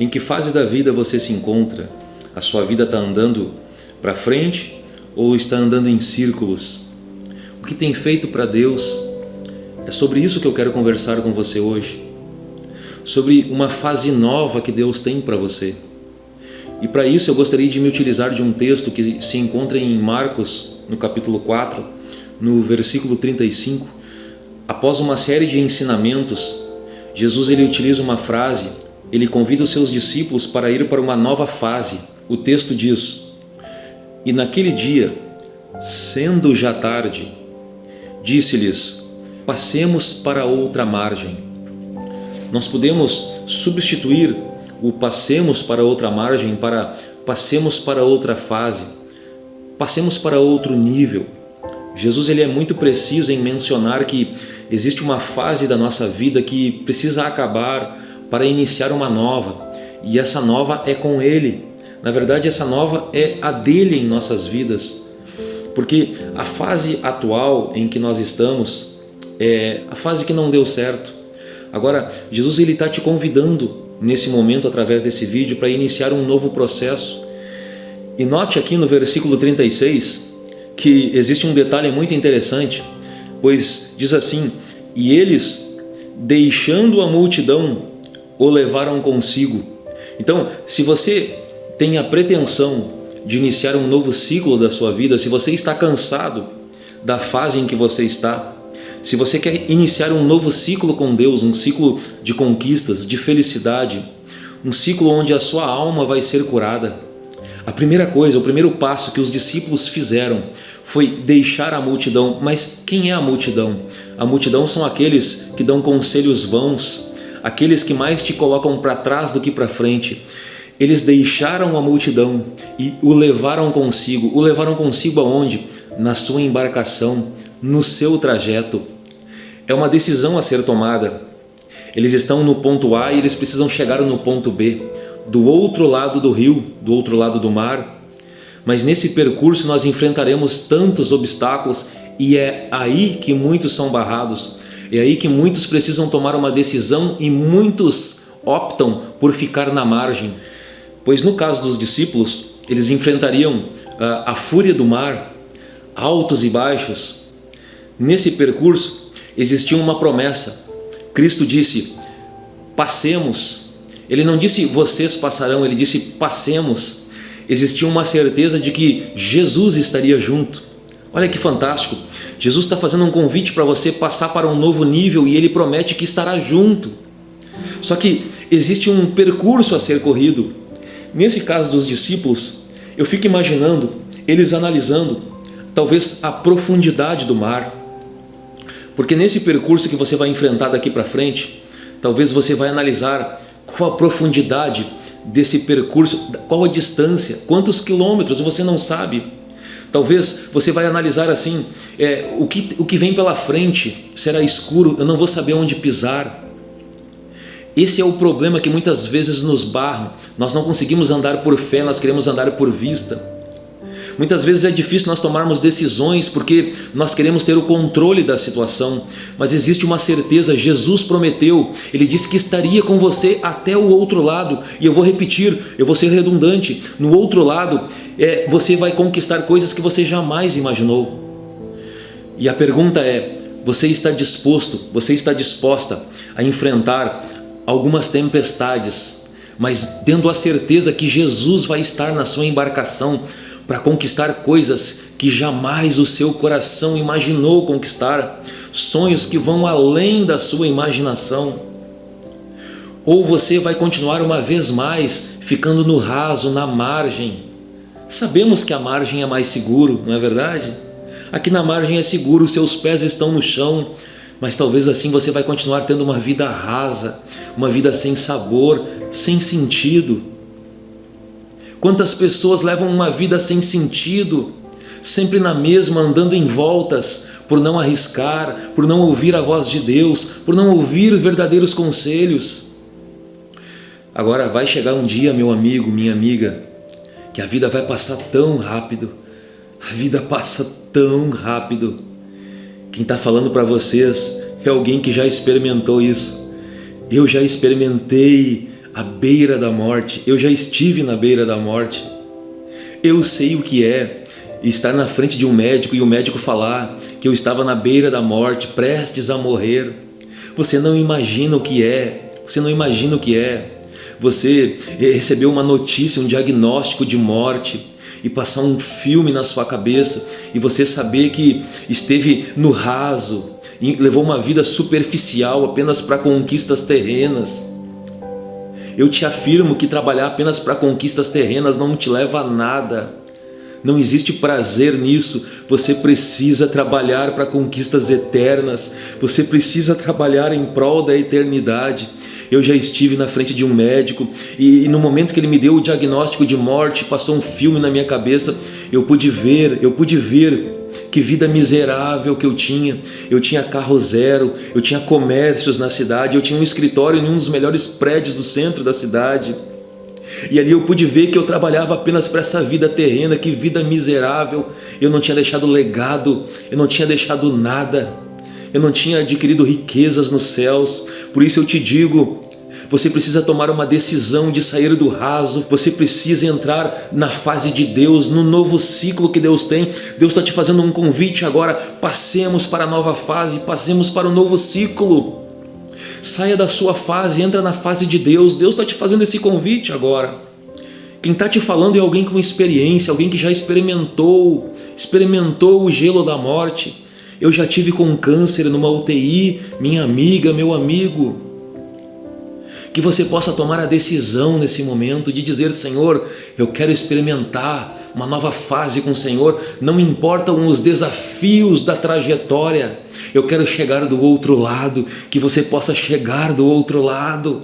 Em que fase da vida você se encontra? A sua vida está andando para frente ou está andando em círculos? O que tem feito para Deus? É sobre isso que eu quero conversar com você hoje. Sobre uma fase nova que Deus tem para você. E para isso eu gostaria de me utilizar de um texto que se encontra em Marcos, no capítulo 4, no versículo 35. Após uma série de ensinamentos, Jesus ele utiliza uma frase, ele convida os seus discípulos para ir para uma nova fase. O texto diz, E naquele dia, sendo já tarde, disse-lhes, passemos para outra margem. Nós podemos substituir o passemos para outra margem para passemos para outra fase, passemos para outro nível. Jesus ele é muito preciso em mencionar que existe uma fase da nossa vida que precisa acabar para iniciar uma nova e essa nova é com Ele. Na verdade essa nova é a dele em nossas vidas porque a fase atual em que nós estamos é a fase que não deu certo. Agora, Jesus ele está te convidando nesse momento através desse vídeo para iniciar um novo processo. E note aqui no versículo 36 que existe um detalhe muito interessante, pois diz assim, e eles, deixando a multidão, o levaram consigo. Então, se você tem a pretensão de iniciar um novo ciclo da sua vida, se você está cansado da fase em que você está, se você quer iniciar um novo ciclo com Deus, um ciclo de conquistas, de felicidade, um ciclo onde a sua alma vai ser curada, a primeira coisa, o primeiro passo que os discípulos fizeram foi deixar a multidão. Mas quem é a multidão? A multidão são aqueles que dão conselhos vãos, aqueles que mais te colocam para trás do que para frente, eles deixaram a multidão e o levaram consigo. O levaram consigo aonde? Na sua embarcação, no seu trajeto. É uma decisão a ser tomada. Eles estão no ponto A e eles precisam chegar no ponto B, do outro lado do rio, do outro lado do mar. Mas nesse percurso nós enfrentaremos tantos obstáculos e é aí que muitos são barrados. É aí que muitos precisam tomar uma decisão e muitos optam por ficar na margem. Pois no caso dos discípulos, eles enfrentariam uh, a fúria do mar, altos e baixos. Nesse percurso existia uma promessa. Cristo disse, passemos. Ele não disse vocês passarão, ele disse passemos. Existia uma certeza de que Jesus estaria junto. Olha que fantástico. Jesus está fazendo um convite para você passar para um novo nível e Ele promete que estará junto. Só que existe um percurso a ser corrido. Nesse caso dos discípulos, eu fico imaginando eles analisando talvez a profundidade do mar. Porque nesse percurso que você vai enfrentar daqui para frente, talvez você vai analisar qual a profundidade desse percurso, qual a distância, quantos quilômetros, você não sabe. Talvez você vai analisar assim, é, o, que, o que vem pela frente será escuro, eu não vou saber onde pisar. Esse é o problema que muitas vezes nos barra. Nós não conseguimos andar por fé, nós queremos andar por vista. Muitas vezes é difícil nós tomarmos decisões porque nós queremos ter o controle da situação, mas existe uma certeza, Jesus prometeu, Ele disse que estaria com você até o outro lado, e eu vou repetir, eu vou ser redundante, no outro lado é, você vai conquistar coisas que você jamais imaginou. E a pergunta é, você está disposto, você está disposta a enfrentar algumas tempestades, mas tendo a certeza que Jesus vai estar na sua embarcação para conquistar coisas que jamais o seu coração imaginou conquistar, sonhos que vão além da sua imaginação. Ou você vai continuar uma vez mais ficando no raso, na margem. Sabemos que a margem é mais seguro, não é verdade? Aqui na margem é seguro, seus pés estão no chão, mas talvez assim você vai continuar tendo uma vida rasa, uma vida sem sabor, sem sentido. Quantas pessoas levam uma vida sem sentido, sempre na mesma, andando em voltas, por não arriscar, por não ouvir a voz de Deus, por não ouvir verdadeiros conselhos. Agora vai chegar um dia, meu amigo, minha amiga, que a vida vai passar tão rápido, a vida passa tão rápido. Quem está falando para vocês é alguém que já experimentou isso. Eu já experimentei à beira da morte. Eu já estive na beira da morte. Eu sei o que é estar na frente de um médico e o médico falar que eu estava na beira da morte, prestes a morrer. Você não imagina o que é, você não imagina o que é. Você receber uma notícia, um diagnóstico de morte e passar um filme na sua cabeça e você saber que esteve no raso, levou uma vida superficial apenas para conquistas terrenas. Eu te afirmo que trabalhar apenas para conquistas terrenas não te leva a nada. Não existe prazer nisso. Você precisa trabalhar para conquistas eternas. Você precisa trabalhar em prol da eternidade. Eu já estive na frente de um médico e, e, no momento que ele me deu o diagnóstico de morte, passou um filme na minha cabeça, eu pude ver, eu pude ver que vida miserável que eu tinha. Eu tinha carro zero, eu tinha comércios na cidade, eu tinha um escritório em um dos melhores prédios do centro da cidade. E ali eu pude ver que eu trabalhava apenas para essa vida terrena, que vida miserável. Eu não tinha deixado legado, eu não tinha deixado nada. Eu não tinha adquirido riquezas nos céus. Por isso eu te digo, você precisa tomar uma decisão de sair do raso, você precisa entrar na fase de Deus, no novo ciclo que Deus tem. Deus está te fazendo um convite agora, passemos para a nova fase, passemos para o novo ciclo. Saia da sua fase, entra na fase de Deus. Deus está te fazendo esse convite agora. Quem está te falando é alguém com experiência, alguém que já experimentou, experimentou o gelo da morte. Eu já tive com câncer numa UTI, minha amiga, meu amigo que você possa tomar a decisão nesse momento de dizer, Senhor, eu quero experimentar uma nova fase com o Senhor, não importam os desafios da trajetória, eu quero chegar do outro lado, que você possa chegar do outro lado.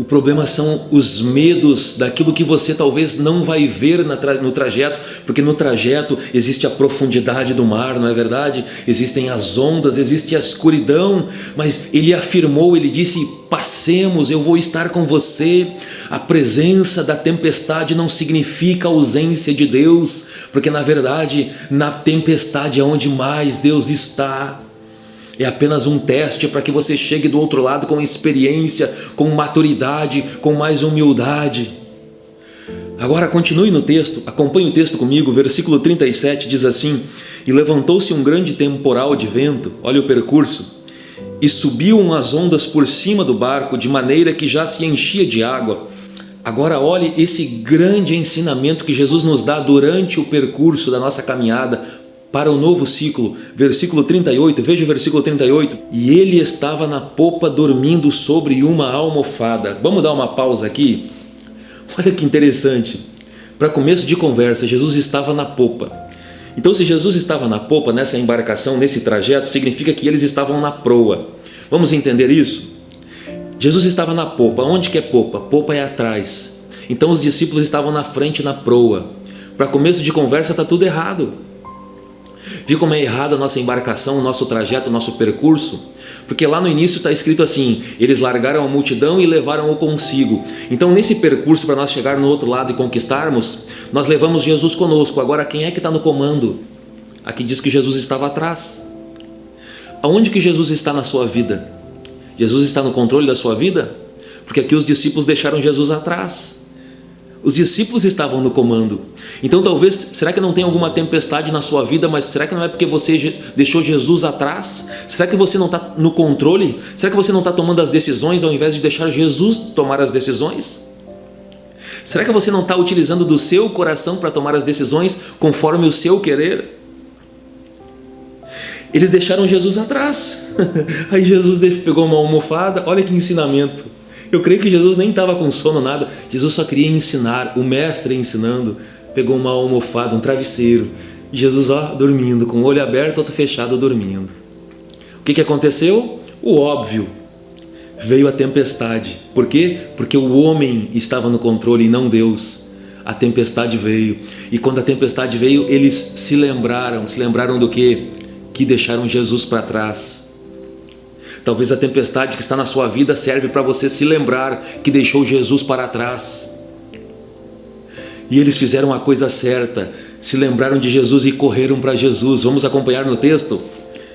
O problema são os medos daquilo que você talvez não vai ver no trajeto, porque no trajeto existe a profundidade do mar, não é verdade? Existem as ondas, existe a escuridão, mas ele afirmou, ele disse, passemos, eu vou estar com você. A presença da tempestade não significa ausência de Deus, porque na verdade, na tempestade é onde mais Deus está é apenas um teste para que você chegue do outro lado com experiência, com maturidade, com mais humildade. Agora continue no texto, acompanhe o texto comigo, versículo 37 diz assim, E levantou-se um grande temporal de vento, olha o percurso, e subiam as ondas por cima do barco, de maneira que já se enchia de água. Agora olhe esse grande ensinamento que Jesus nos dá durante o percurso da nossa caminhada para o novo ciclo. Versículo 38, veja o versículo 38. E ele estava na popa dormindo sobre uma almofada. Vamos dar uma pausa aqui? Olha que interessante. Para começo de conversa, Jesus estava na popa. Então se Jesus estava na popa, nessa embarcação, nesse trajeto, significa que eles estavam na proa. Vamos entender isso? Jesus estava na popa. Onde que é popa? Popa é atrás. Então os discípulos estavam na frente, na proa. Para começo de conversa está tudo errado. Viu como é errada a nossa embarcação, o nosso trajeto, o nosso percurso? Porque lá no início está escrito assim, eles largaram a multidão e levaram-o consigo. Então nesse percurso para nós chegar no outro lado e conquistarmos, nós levamos Jesus conosco. Agora quem é que está no comando? Aqui diz que Jesus estava atrás. Aonde que Jesus está na sua vida? Jesus está no controle da sua vida? Porque aqui os discípulos deixaram Jesus atrás. Os discípulos estavam no comando. Então talvez, será que não tem alguma tempestade na sua vida, mas será que não é porque você deixou Jesus atrás? Será que você não está no controle? Será que você não está tomando as decisões ao invés de deixar Jesus tomar as decisões? Será que você não está utilizando do seu coração para tomar as decisões conforme o seu querer? Eles deixaram Jesus atrás. Aí Jesus pegou uma almofada, olha que ensinamento. Eu creio que Jesus nem estava com sono, nada. Jesus só queria ensinar, o mestre ensinando. Pegou uma almofada, um travesseiro. Jesus, ó, dormindo, com o olho aberto, outro fechado, dormindo. O que, que aconteceu? O óbvio. Veio a tempestade. Por quê? Porque o homem estava no controle e não Deus. A tempestade veio. E quando a tempestade veio, eles se lembraram. Se lembraram do quê? Que deixaram Jesus para trás Talvez a tempestade que está na sua vida serve para você se lembrar que deixou Jesus para trás. E eles fizeram a coisa certa, se lembraram de Jesus e correram para Jesus. Vamos acompanhar no texto?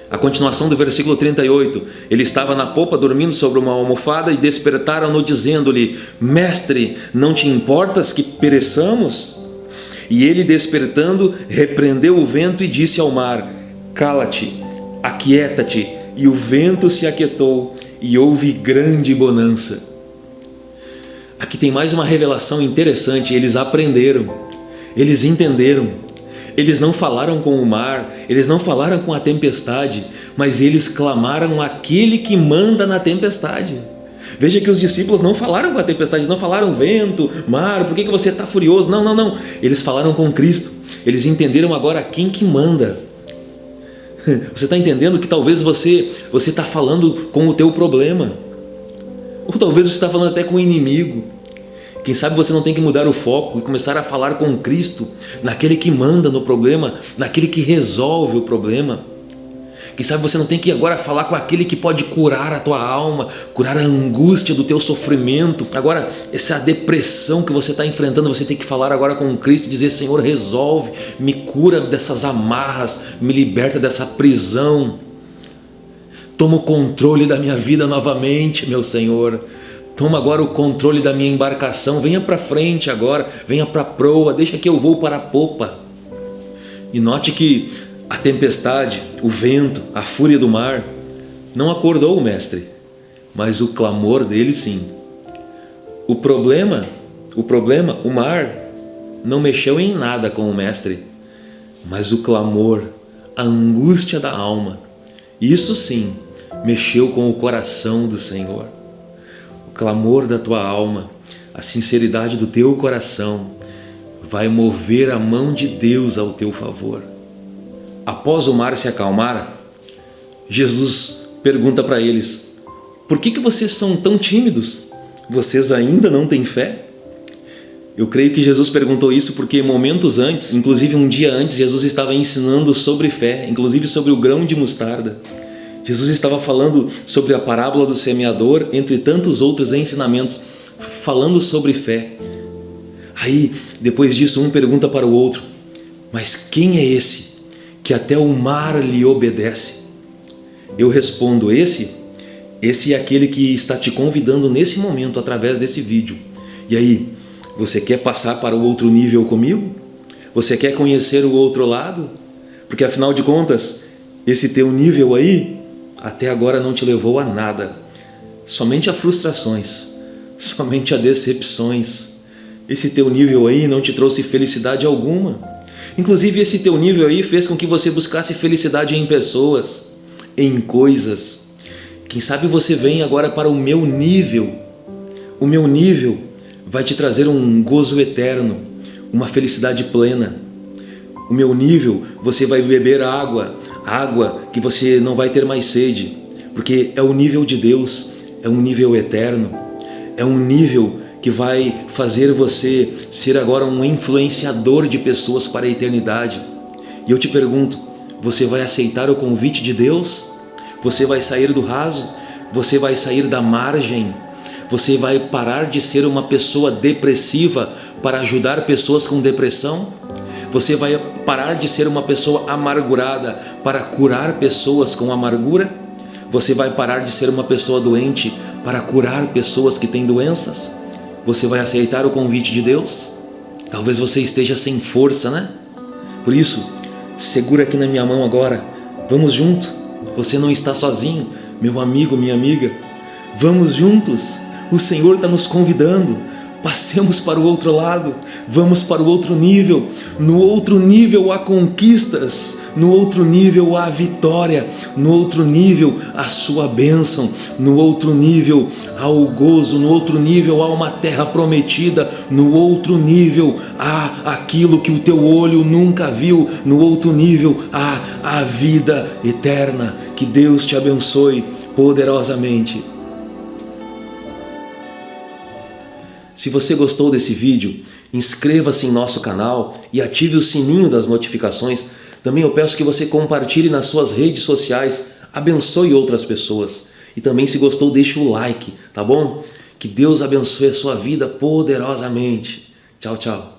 A continuação do versículo 38, ele estava na popa dormindo sobre uma almofada e despertaram-no dizendo-lhe, Mestre, não te importas que pereçamos? E ele despertando, repreendeu o vento e disse ao mar, Cala-te, aquieta-te, e o vento se aquietou e houve grande bonança. Aqui tem mais uma revelação interessante, eles aprenderam, eles entenderam eles não falaram com o mar, eles não falaram com a tempestade, mas eles clamaram aquele que manda na tempestade. Veja que os discípulos não falaram com a tempestade, não falaram vento, mar, por que, que você está furioso? Não, não, não. Eles falaram com Cristo. Eles entenderam agora quem que manda. Você está entendendo que talvez você você está falando com o teu problema. Ou talvez você está falando até com o inimigo. Quem sabe você não tem que mudar o foco e começar a falar com Cristo, naquele que manda no problema, naquele que resolve o problema. Quem sabe você não tem que agora falar com aquele que pode curar a tua alma, curar a angústia do teu sofrimento. Agora, essa depressão que você está enfrentando, você tem que falar agora com Cristo dizer, Senhor, resolve, me cura dessas amarras, me liberta dessa prisão. Toma o controle da minha vida novamente, meu Senhor. Toma agora o controle da minha embarcação, venha para frente agora, venha para a proa, deixa que eu vou para a popa. E note que a tempestade, o vento, a fúria do mar não acordou o mestre, mas o clamor dele sim. O problema, o problema, o mar, não mexeu em nada com o mestre, mas o clamor, a angústia da alma, isso sim mexeu com o coração do Senhor clamor da tua alma, a sinceridade do teu coração vai mover a mão de Deus ao teu favor. Após o mar se acalmar, Jesus pergunta para eles, por que, que vocês são tão tímidos? Vocês ainda não têm fé? Eu creio que Jesus perguntou isso porque momentos antes, inclusive um dia antes, Jesus estava ensinando sobre fé, inclusive sobre o grão de mostarda. Jesus estava falando sobre a parábola do semeador, entre tantos outros ensinamentos, falando sobre fé. Aí, depois disso, um pergunta para o outro, mas quem é esse que até o mar lhe obedece? Eu respondo, esse, esse é aquele que está te convidando nesse momento através desse vídeo. E aí, você quer passar para o outro nível comigo? Você quer conhecer o outro lado? Porque afinal de contas, esse teu nível aí até agora não te levou a nada, somente a frustrações, somente a decepções. Esse teu nível aí não te trouxe felicidade alguma. Inclusive esse teu nível aí fez com que você buscasse felicidade em pessoas, em coisas. Quem sabe você vem agora para o meu nível. O meu nível vai te trazer um gozo eterno, uma felicidade plena. O meu nível, você vai beber água, água que você não vai ter mais sede, porque é o nível de Deus, é um nível eterno, é um nível que vai fazer você ser agora um influenciador de pessoas para a eternidade. E eu te pergunto, você vai aceitar o convite de Deus? Você vai sair do raso? Você vai sair da margem? Você vai parar de ser uma pessoa depressiva para ajudar pessoas com depressão? Você vai parar de ser uma pessoa amargurada para curar pessoas com amargura? Você vai parar de ser uma pessoa doente para curar pessoas que têm doenças? Você vai aceitar o convite de Deus? Talvez você esteja sem força, né? Por isso, segura aqui na minha mão agora. Vamos junto. Você não está sozinho, meu amigo, minha amiga. Vamos juntos. O Senhor está nos convidando. Passemos para o outro lado, vamos para o outro nível. No outro nível há conquistas, no outro nível há vitória, no outro nível há sua bênção, no outro nível há o gozo, no outro nível há uma terra prometida, no outro nível há aquilo que o teu olho nunca viu, no outro nível há a vida eterna. Que Deus te abençoe poderosamente. Se você gostou desse vídeo, inscreva-se em nosso canal e ative o sininho das notificações. Também eu peço que você compartilhe nas suas redes sociais, abençoe outras pessoas. E também se gostou, deixe o like, tá bom? Que Deus abençoe a sua vida poderosamente. Tchau, tchau.